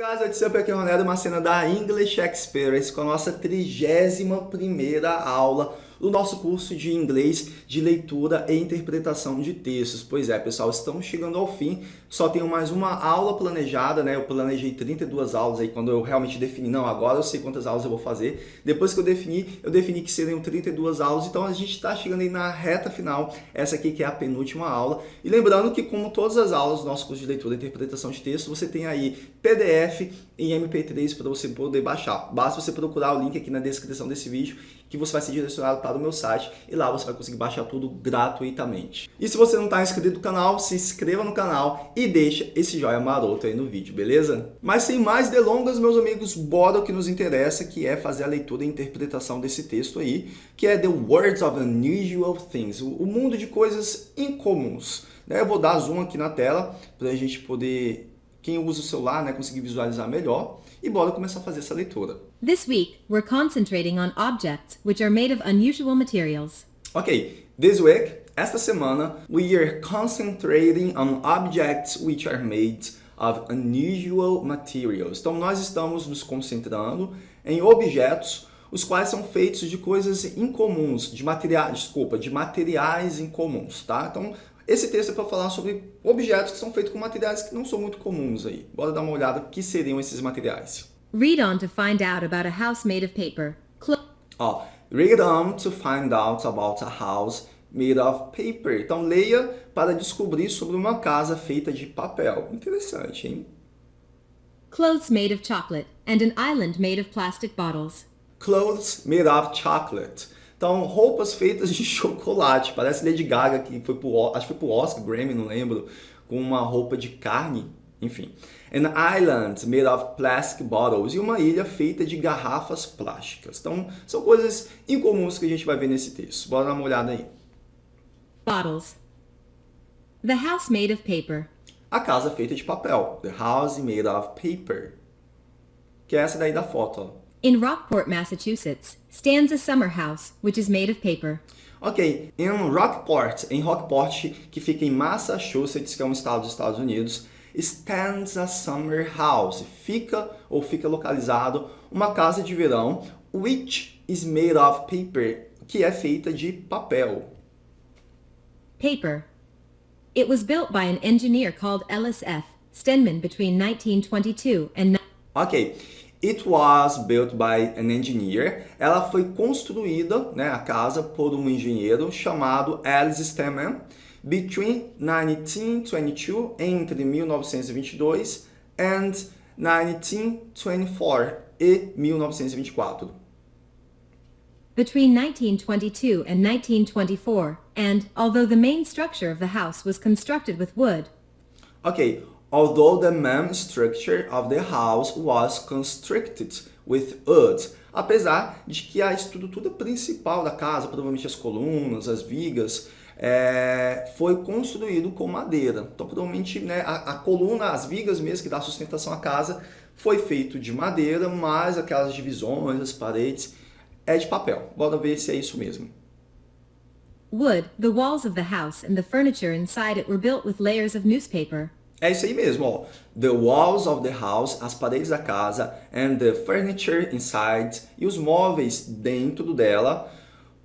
guys, what's up? Aqui é o Ronaldo, uma cena da English Experience com a nossa 31ª aula do nosso curso de inglês de leitura e interpretação de textos. Pois é, pessoal, estamos chegando ao fim, só tenho mais uma aula planejada, né? Eu planejei 32 aulas aí quando eu realmente defini, não, agora eu sei quantas aulas eu vou fazer. Depois que eu defini, eu defini que seriam 32 aulas, então a gente está chegando aí na reta final, essa aqui que é a penúltima aula. E lembrando que como todas as aulas do nosso curso de leitura e interpretação de texto, você tem aí PDF em MP3 para você poder baixar. Basta você procurar o link aqui na descrição desse vídeo que você vai ser direcionado para o meu site e lá você vai conseguir baixar tudo gratuitamente. E se você não está inscrito no canal, se inscreva no canal e deixa esse joinha maroto aí no vídeo, beleza? Mas sem mais delongas, meus amigos, bora o que nos interessa, que é fazer a leitura e interpretação desse texto aí, que é The Words of Unusual Things, o mundo de coisas incomuns. Né? Eu vou dar zoom aqui na tela para a gente poder, quem usa o celular, né, conseguir visualizar melhor. E bora começar a fazer essa leitura. This week, we're concentrating on objects which are made of unusual materials. Ok, this week, esta semana, we are concentrating on objects which are made of unusual materials. Então, nós estamos nos concentrando em objetos os quais são feitos de coisas incomuns, de materiais, desculpa, de materiais incomuns, tá? Então, esse texto é para falar sobre objetos que são feitos com materiais que não são muito comuns aí. Bora dar uma olhada que seriam esses materiais. Read on to find out about a house made of paper. Ó, read on to find out about a house made of paper. Então leia para descobrir sobre uma casa feita de papel. Interessante, hein? Clothes made of chocolate and an island made of plastic bottles. Clothes made of chocolate. Então, roupas feitas de chocolate. Parece Lady Gaga, que foi pro, acho que foi pro Oscar, Grammy, não lembro, com uma roupa de carne. Enfim. An island made of plastic bottles. E uma ilha feita de garrafas plásticas. Então, são coisas incomuns que a gente vai ver nesse texto. Bora dar uma olhada aí. Bottles. The house made of paper. A casa feita de papel. The house made of paper. Que é essa daí da foto, ó. In Rockport, Massachusetts, stands a summer house, which is made of paper. Ok, em Rockport, em Rockport, que fica em Massachusetts, que é um estado dos Estados Unidos, stands a summer house. Fica ou fica localizado uma casa de verão, which is made of paper, que é feita de papel. Paper. It was built by an engineer called Ellis F. Stenman between 1922 and... Ok. It was built by an engineer. Ela foi construída, né, a casa, por um engenheiro chamado Alice Steman between 1922, entre 1922 and 1924 e 1924. Between 1922 and 1924, and although the main structure of the house was constructed with wood. Okay, although the main structure of the house was constructed with wood. Apesar de que a estrutura principal da casa, provavelmente as colunas, as vigas, é, foi construído com madeira. Então, provavelmente, né, a, a, coluna, as vigas mesmo que dá sustentação à casa, foi feito de madeira, mas aquelas divisões, as paredes, é de papel. Bora ver se é isso mesmo. Wood, the walls of the house and the furniture inside it were built with layers of newspaper. É isso aí mesmo, ó. The walls of the house, as paredes da casa, and the furniture inside, e os móveis dentro dela,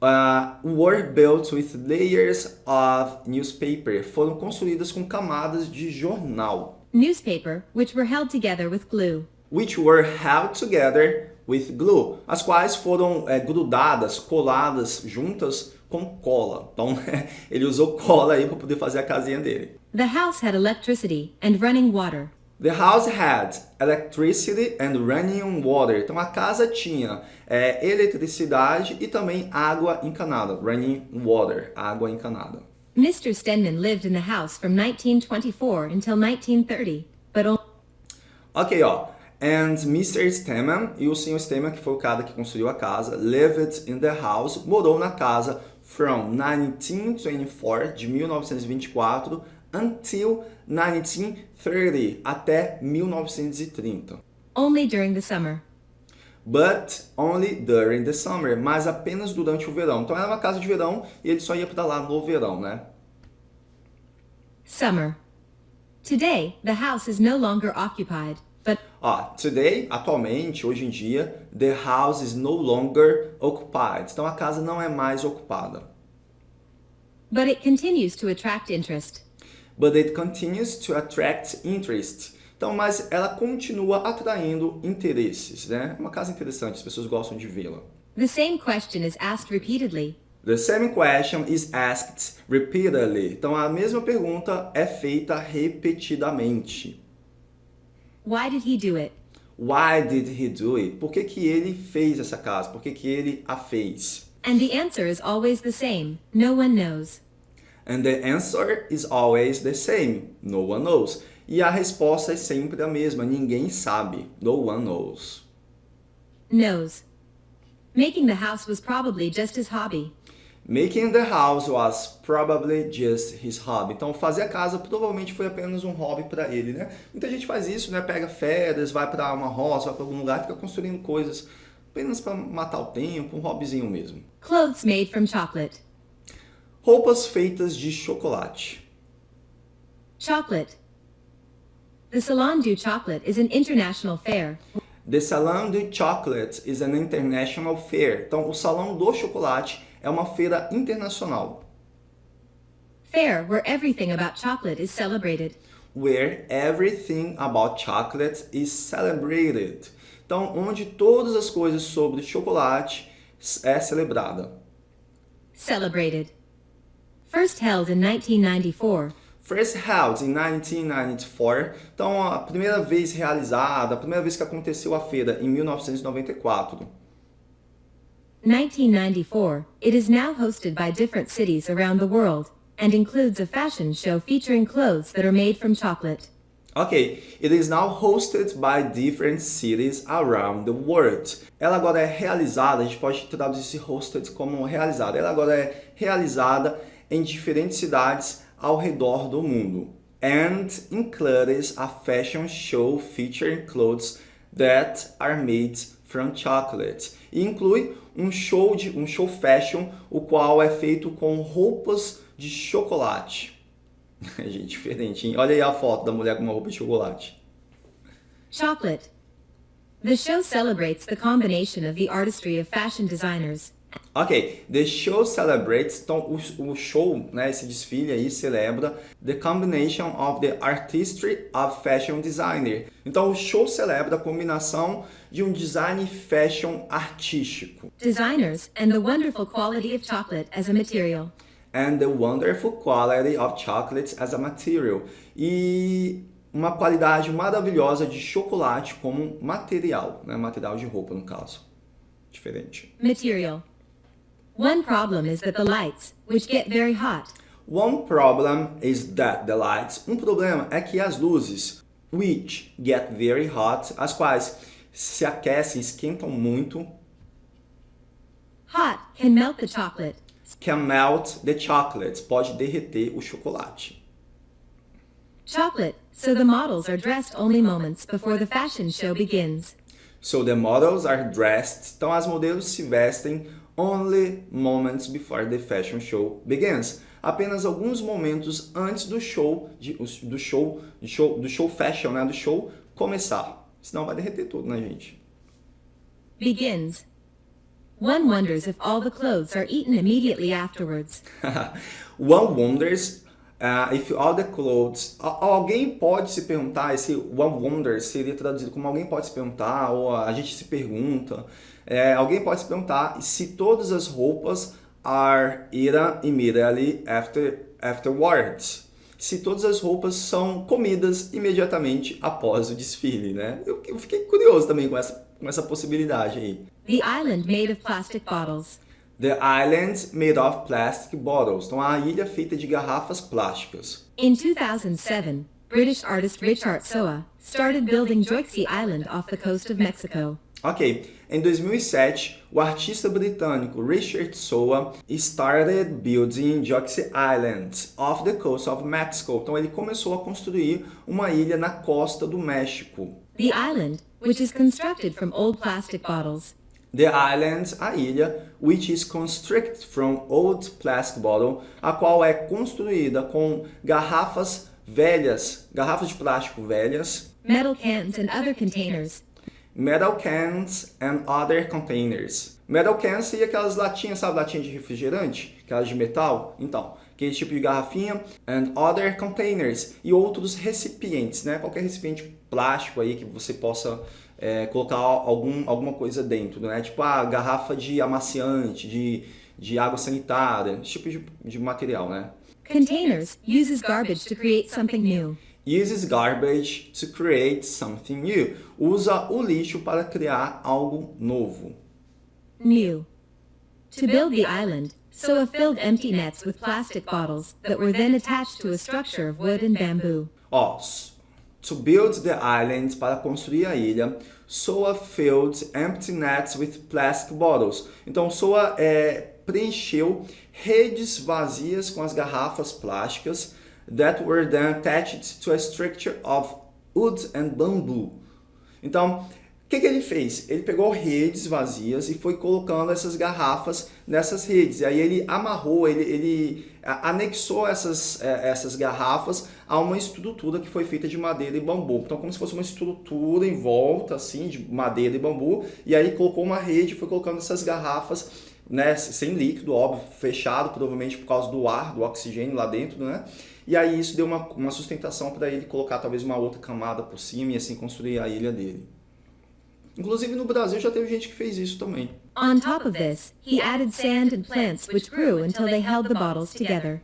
uh, were built with layers of newspaper. Foram construídas com camadas de jornal. Newspaper, which were held together with glue. Which were held together with glue. As quais foram é, grudadas, coladas juntas com cola. Então, ele usou cola aí para poder fazer a casinha dele. The house had electricity and running water. The house had electricity and running water. Então, a casa tinha é, eletricidade e também água encanada. Running water, água encanada. Mr. Stenman lived in the house from 1924 until 1930, but only... Ok, ó. And Mr. Stenman, e o Sr. Stenman, que foi o cara que construiu a casa, lived in the house, morou na casa from 1924, de 1924, until 1930, até 1930. Only during the summer. But only during the summer, mas apenas durante o verão. Então era uma casa de verão e ele só ia para lá no verão, né? Summer. Today, the house is no longer occupied, but... Ó, today, atualmente, hoje em dia, the house is no longer occupied. Então a casa não é mais ocupada. But it continues to attract interest. But it continues to attract interest. Então, mas ela continua atraindo interesses, né? É uma casa interessante, as pessoas gostam de vê-la. The same question is asked repeatedly. The same question is asked repeatedly. Então, a mesma pergunta é feita repetidamente. Why did he do it? Why did he do it? Por que, que ele fez essa casa? Por que, que ele a fez? And the answer is always the same. No one knows. And the answer is always the same. No one knows. E a resposta é sempre a mesma. Ninguém sabe. No one knows. Knows. Making the house was probably just his hobby. Making the house was probably just his hobby. Então, fazer a casa provavelmente foi apenas um hobby para ele, né? Muita gente faz isso, né? Pega férias, vai para uma roça, vai para algum lugar, fica construindo coisas apenas para matar o tempo, um hobbyzinho mesmo. Clothes made from chocolate. Roupas feitas de chocolate. Chocolate. The Salon du Chocolate is an international fair The Salon du Chocolate is an international fair. Então, o Salão do Chocolate é uma feira internacional. fair where everything about chocolate is celebrated. Where everything about chocolate is celebrated. Então, onde todas as coisas sobre chocolate é celebrada. Celebrated. First held in 1994, First held in 1994. Então, a primeira vez realizada, a primeira vez que aconteceu a feira em 1994. 1994, it is now hosted by different cities around the world and includes a fashion show featuring clothes that are made from chocolate. Ok, it is now hosted by different cities around the world. Ela agora é realizada, a gente pode traduzir esse hosted como realizada. Ela agora é realizada em diferentes cidades ao redor do mundo. And includes a fashion show featuring clothes that are made from chocolate. E inclui um show de um show fashion, o qual é feito com roupas de chocolate. Gente, diferente, hein? Olha aí a foto da mulher com uma roupa de chocolate. Chocolate. The show celebrates the combination of the artistry of fashion designers Ok, the show celebrates, então o, o show, né, esse desfile aí celebra the combination of the artistry of fashion designer. Então o show celebra a combinação de um design fashion artístico designers and the wonderful quality of chocolate as a material. and the wonderful quality of chocolates as a material. E uma qualidade maravilhosa de chocolate como material, né, material de roupa no caso. Diferente. Material. One problem is that the lights, which get very hot, One problem is that the lights. Um problema é que as luzes, which get very hot, as quais se aquecem, esquentam muito, hot can melt the chocolate. can melt the chocolates, pode derreter o chocolate. Chocolate, so the models are dressed only moments before the fashion show begins. So the models are dressed, então as modelos se vestem only moments before the fashion show begins. Apenas alguns momentos antes do show, do show, do show, do show fashion, né, do show começar. Senão vai derreter tudo, né, gente? Begins. One wonders if all the clothes are eaten immediately afterwards. One wonders uh, if all the clothes... Al- Alguém pode se perguntar, esse one wonders seria traduzido como alguém pode se perguntar, ou a gente se pergunta. É, alguém pode se perguntar se todas as roupas are eaten immediately after, afterwards. Se todas as roupas são comidas imediatamente após o desfile, né? Eu, eu fiquei curioso também com essa, com essa possibilidade aí. The island made of plastic bottles. The island made of plastic bottles. Então, a ilha feita de garrafas plásticas. In 2007, British artist Richard Soa started building Joyxi Island off the coast of Mexico. Ok, em 2007, o artista britânico Richard Soa started building Joxy Island off the coast of Mexico. Então, ele começou a construir uma ilha na costa do México. The island, which is constructed from old plastic bottles, The island, a ilha, which is constructed from old plastic bottle, a qual é construída com garrafas velhas, garrafas de plástico velhas, metal cans and other containers. Metal cans and other containers. Metal cans seria aquelas latinhas, sabe, latinha de refrigerante? Aquelas de metal? Então, aquele tipo de garrafinha. And other containers. E outros recipientes, né? Qualquer recipiente plástico aí que você possa é, colocar algum, alguma coisa dentro, né? Tipo a ah, garrafa de amaciante, de, de água sanitária, esse tipo de, de material, né? Containers uses garbage to create something new. Uses garbage to create something new. Usa o lixo para criar algo novo. New. To build the island, Soa filled empty nets with plastic bottles that were then attached to a structure of wood and bamboo. Ó, to build the island, para construir a ilha, Soa filled empty nets with plastic bottles. Então, Soa é, preencheu redes vazias com as garrafas plásticas that were then attached to a structure of wood and bamboo. Então, o que, que, ele fez? Ele pegou redes vazias e foi colocando essas garrafas nessas redes. E aí ele amarrou, ele, ele anexou essas, é, essas garrafas a uma estrutura que foi feita de madeira e bambu. Então, como se fosse uma estrutura em volta, assim, de madeira e bambu. E aí colocou uma rede e foi colocando essas garrafas, né, sem líquido, óbvio, fechado, provavelmente por causa do ar, do oxigênio lá dentro, né? E aí isso deu uma, uma sustentação para ele colocar talvez uma outra camada por cima e assim construir a ilha dele. Inclusive no Brasil já teve gente que fez isso também. On top of this, he added sand and plants which grew until they held the bottles together.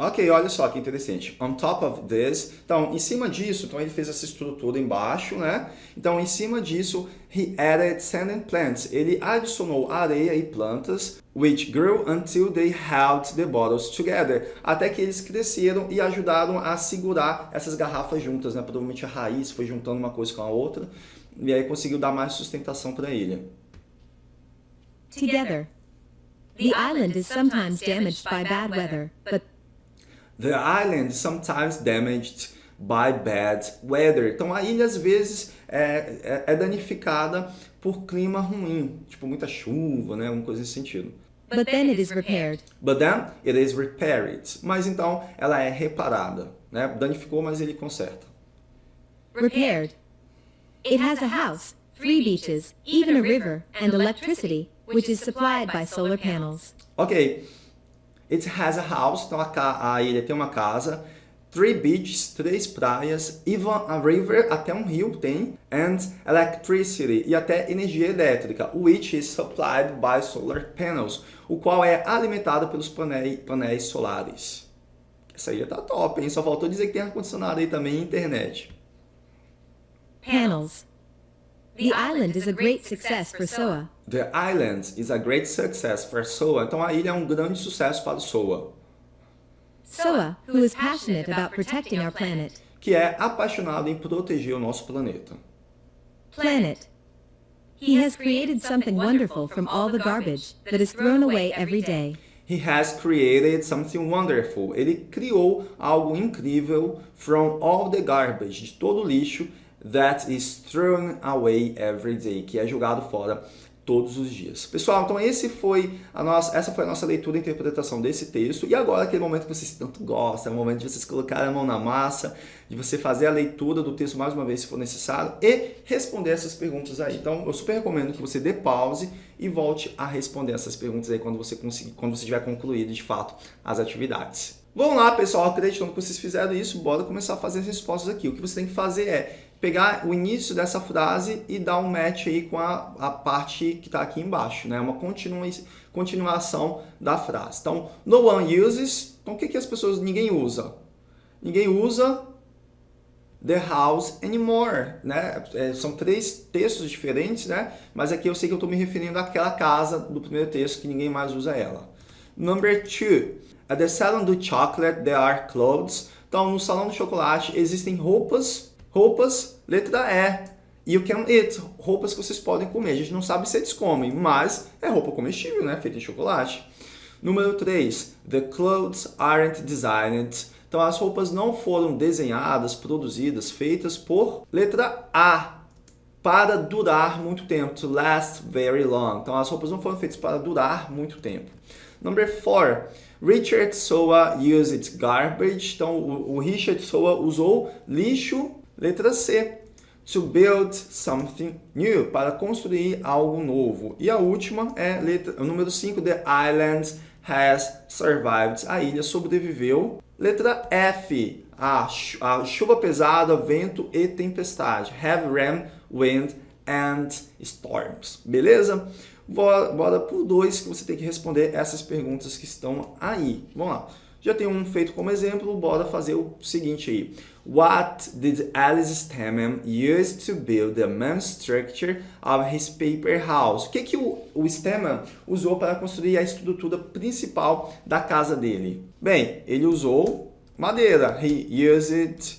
Ok, olha só que interessante. On top of this, então, em cima disso, então ele fez essa estrutura embaixo, né? Então, em cima disso, he added sand and plants. Ele adicionou areia e plantas, which grew until they held the bottles together. Até que eles cresceram e ajudaram a segurar essas garrafas juntas, né? Provavelmente a raiz foi juntando uma coisa com a outra e aí conseguiu dar mais sustentação para a ilha. Together. The island is sometimes damaged by bad weather, but The island is sometimes damaged by bad weather. Então a ilha às vezes é, é, é danificada por clima ruim, tipo muita chuva, né, uma coisa nesse sentido. But then it is repaired. But then it is repaired. Mas então ela é reparada, né? Danificou, mas ele conserta. Repaired. It has a house, three beaches, even a river, and electricity, which is supplied by solar panels. Ok. It has a house, então a, a ilha tem uma casa, three beaches, três praias, even a river, até um rio tem, and electricity, e até energia elétrica, which is supplied by solar panels, o qual é alimentado pelos painéis, painéis solares. Essa ilha tá top, hein? Só faltou dizer que tem ar-condicionado aí também e internet. Panels. The island is a great success for SOA. The island is a great success for SOA. Então a ilha é um grande sucesso para o SOA. SOA, who is passionate about protecting our planet. Que é apaixonado em proteger o nosso planeta. Planet. He has created something wonderful from all the garbage that is thrown away every day. He has created something wonderful. Ele criou algo incrível from all the garbage, de todo o lixo that is thrown away every day, que é jogado fora todos os dias. Pessoal, então esse foi a nossa, essa foi a nossa leitura e interpretação desse texto. E agora aquele momento que vocês tanto gostam, é o momento de vocês colocarem a mão na massa, de você fazer a leitura do texto mais uma vez se for necessário e responder essas perguntas aí. Então eu super recomendo que você dê pause e volte a responder essas perguntas aí quando você conseguir, quando você tiver concluído de fato as atividades. Vamos lá, pessoal, acreditando que vocês fizeram isso, bora começar a fazer as respostas aqui. O que você tem que fazer é pegar o início dessa frase e dar um match aí com a, a parte que está aqui embaixo, né? Uma continua, continuação da frase. Então, no one uses, então o que, que as pessoas, ninguém usa? Ninguém usa the house anymore, né? É, são três textos diferentes, né? Mas aqui eu sei que eu estou me referindo àquela casa do primeiro texto que ninguém mais usa ela. Number two, at the salon do chocolate there are clothes. Então, no salão do chocolate existem roupas Roupas, letra E. You can eat, roupas que vocês podem comer. A gente não sabe se eles comem, mas é roupa comestível, né? Feita de chocolate. Número 3. The clothes aren't designed. Então as roupas não foram desenhadas, produzidas, feitas por letra A. Para durar muito tempo. To last very long. Então as roupas não foram feitas para durar muito tempo. Number 4. Richard Soa used garbage. Então o Richard Soa usou lixo Letra C. To build something new, para construir algo novo. E a última é letra, o número 5, the island has survived. A ilha sobreviveu. Letra F, a, a chuva pesada, vento e tempestade. Have rain, wind and storms. Beleza? Bora, bora por dois que você tem que responder essas perguntas que estão aí. Vamos lá. Já tem um feito como exemplo, bora fazer o seguinte aí. What did Alice Stammen use to build the main structure of his paper house? O que, que o, o Stammen usou para construir a estrutura principal da casa dele? Bem, ele usou madeira. He used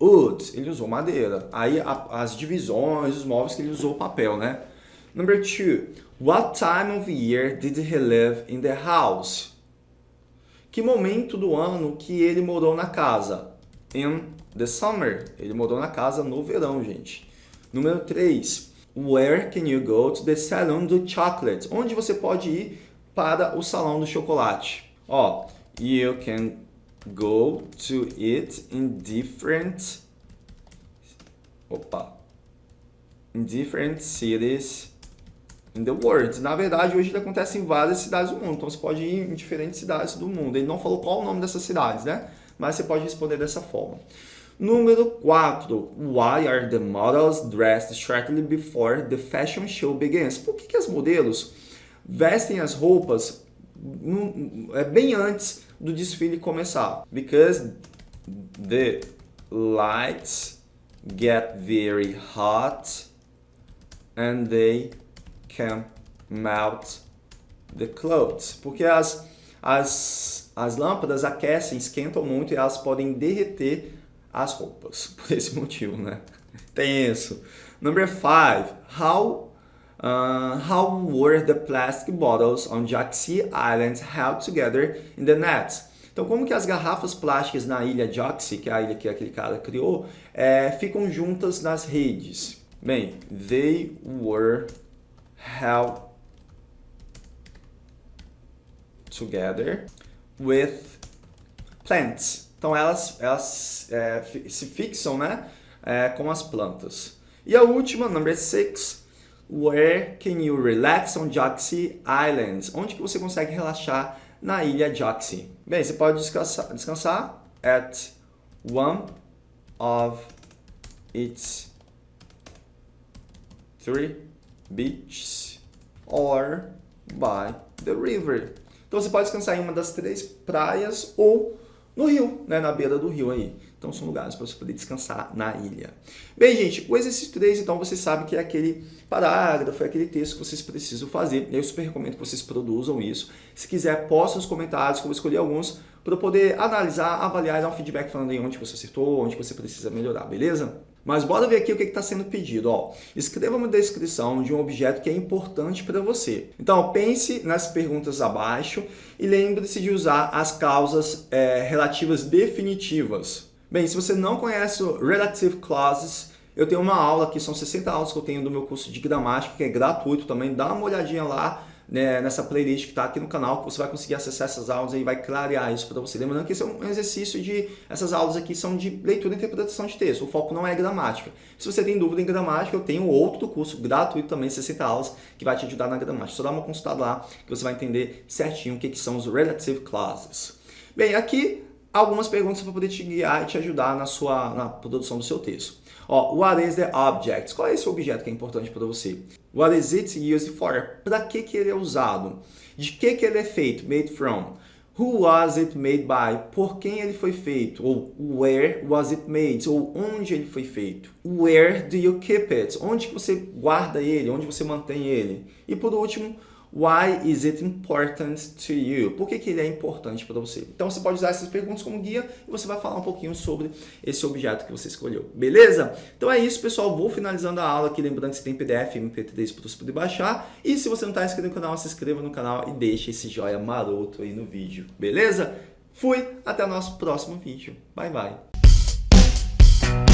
wood. Ele usou madeira. Aí a, as divisões, os móveis que ele usou papel, né? Number two. What time of year did he live in the house? Que momento do ano que ele morou na casa? In the summer. Ele morou na casa no verão, gente. Número 3. Where can you go to the salon do chocolate? Onde você pode ir para o salão do chocolate? Ó, you can go to it in different opa in different cities in the world. Na verdade, hoje ele acontece em várias cidades do mundo, então você pode ir em diferentes cidades do mundo. Ele não falou qual o nome dessas cidades, né? Mas você pode responder dessa forma. Número 4. Why are the models dressed shortly before the fashion show begins? Por que, que as modelos vestem as roupas é, bem antes do desfile começar? Because the lights get very hot and they can melt the clothes. Porque as, as, as lâmpadas aquecem, esquentam muito e elas podem derreter as roupas. Por esse motivo, né? Tem isso. Number five, how Uh, how were the plastic bottles on Jaxi Island held together in the nets? Então, como que as garrafas plásticas na ilha Jaxi, que é a ilha que aquele cara criou, é, ficam juntas nas redes? Bem, they were held together with plants. Então elas, elas é, se fixam né, é, com as plantas. E a última, number six, where can you relax on Jaxi Islands? Onde que você consegue relaxar na ilha Jaxi? Bem, você pode descansar, descansar at one of its three beaches or by the river. Então você pode descansar em uma das três praias ou no rio, né, na beira do rio aí. Então são lugares para você poder descansar na ilha. Bem, gente, o exercício 3, então, você sabe que é aquele parágrafo, é aquele texto que vocês precisam fazer. Eu super recomendo que vocês produzam isso. Se quiser, posta nos comentários que eu vou escolher alguns para poder analisar, avaliar e dar um feedback falando aí onde você acertou, onde você precisa melhorar, beleza? Mas bora ver aqui o que está sendo pedido. Ó, escreva uma descrição de um objeto que é importante para você. Então, pense nas perguntas abaixo e lembre-se de usar as causas é, relativas definitivas. Bem, se você não conhece o Relative Clauses, eu tenho uma aula aqui, são 60 aulas que eu tenho do meu curso de gramática, que é gratuito também, dá uma olhadinha lá né, nessa playlist que está aqui no canal, que você vai conseguir acessar essas aulas e vai clarear isso para você. Lembrando que esse é um exercício de... Essas aulas aqui são de leitura e interpretação de texto, o foco não é gramática. Se você tem dúvida em gramática, eu tenho outro curso gratuito também, 60 aulas, que vai te ajudar na gramática. Só dá uma consultada lá que você vai entender certinho o que, que são os relative clauses. Bem, aqui algumas perguntas para poder te guiar e te ajudar na sua na produção do seu texto. Ó, what is the object? Qual é esse objeto que é importante para você? What is it used for? Para que, que ele é usado? De que, que ele é feito? Made from. Who was it made by? Por quem ele foi feito? Ou where was it made? Ou onde ele foi feito? Where do you keep it? Onde você guarda ele? Onde você mantém ele? E por último, Why is it important to you? Por que, que ele é importante para você? Então você pode usar essas perguntas como guia e você vai falar um pouquinho sobre esse objeto que você escolheu. Beleza? Então é isso, pessoal. Vou finalizando a aula aqui. Lembrando que você tem PDF MP3 para você poder baixar. E se você não está inscrito no canal, se inscreva no canal e deixe esse joia maroto aí no vídeo. Beleza? Fui! Até o nosso próximo vídeo. Bye, bye!